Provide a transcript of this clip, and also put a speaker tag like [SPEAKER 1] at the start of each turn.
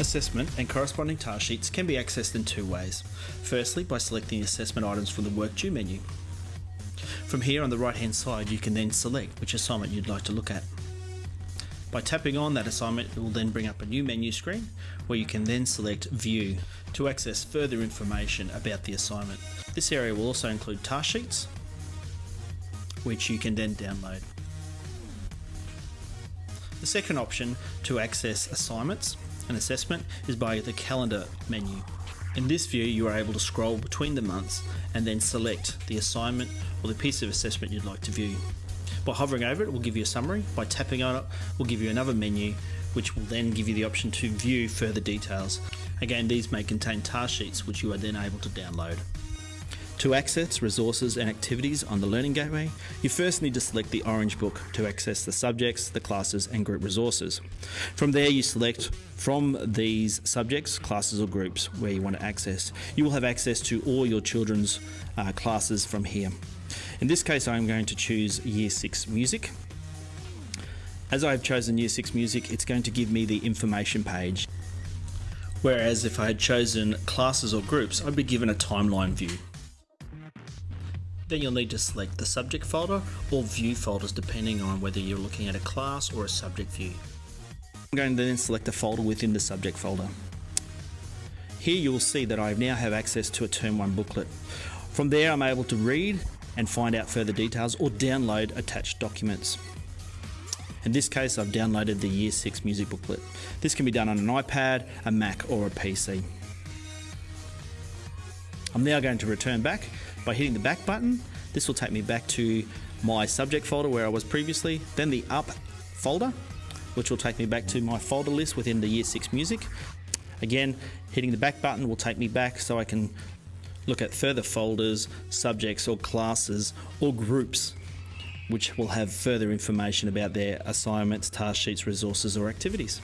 [SPEAKER 1] Assessment and corresponding task sheets can be accessed in two ways. Firstly, by selecting assessment items from the Work Due menu. From here on the right hand side, you can then select which assignment you'd like to look at. By tapping on that assignment, it will then bring up a new menu screen where you can then select View to access further information about the assignment. This area will also include task sheets, which you can then download. The second option to access assignments and assessment is by the calendar menu. In this view, you are able to scroll between the months and then select the assignment or the piece of assessment you'd like to view. By hovering over it, it will give you a summary. By tapping on it, will give you another menu, which will then give you the option to view further details. Again, these may contain task sheets, which you are then able to download. To access resources and activities on the Learning Gateway, you first need to select the orange book to access the subjects, the classes and group resources. From there you select from these subjects, classes or groups where you want to access. You will have access to all your children's uh, classes from here. In this case I'm going to choose Year 6 Music. As I've chosen Year 6 Music, it's going to give me the information page. Whereas if I had chosen classes or groups, I'd be given a timeline view. Then you'll need to select the subject folder or view folders depending on whether you're looking at a class or a subject view. I'm going to then select a folder within the subject folder. Here you will see that I now have access to a Term 1 booklet. From there I'm able to read and find out further details or download attached documents. In this case I've downloaded the Year 6 music booklet. This can be done on an iPad, a Mac or a PC. I'm now going to return back by hitting the back button. This will take me back to my subject folder where I was previously, then the up folder, which will take me back to my folder list within the Year 6 music. Again, hitting the back button will take me back so I can look at further folders, subjects or classes or groups which will have further information about their assignments, task sheets, resources or activities.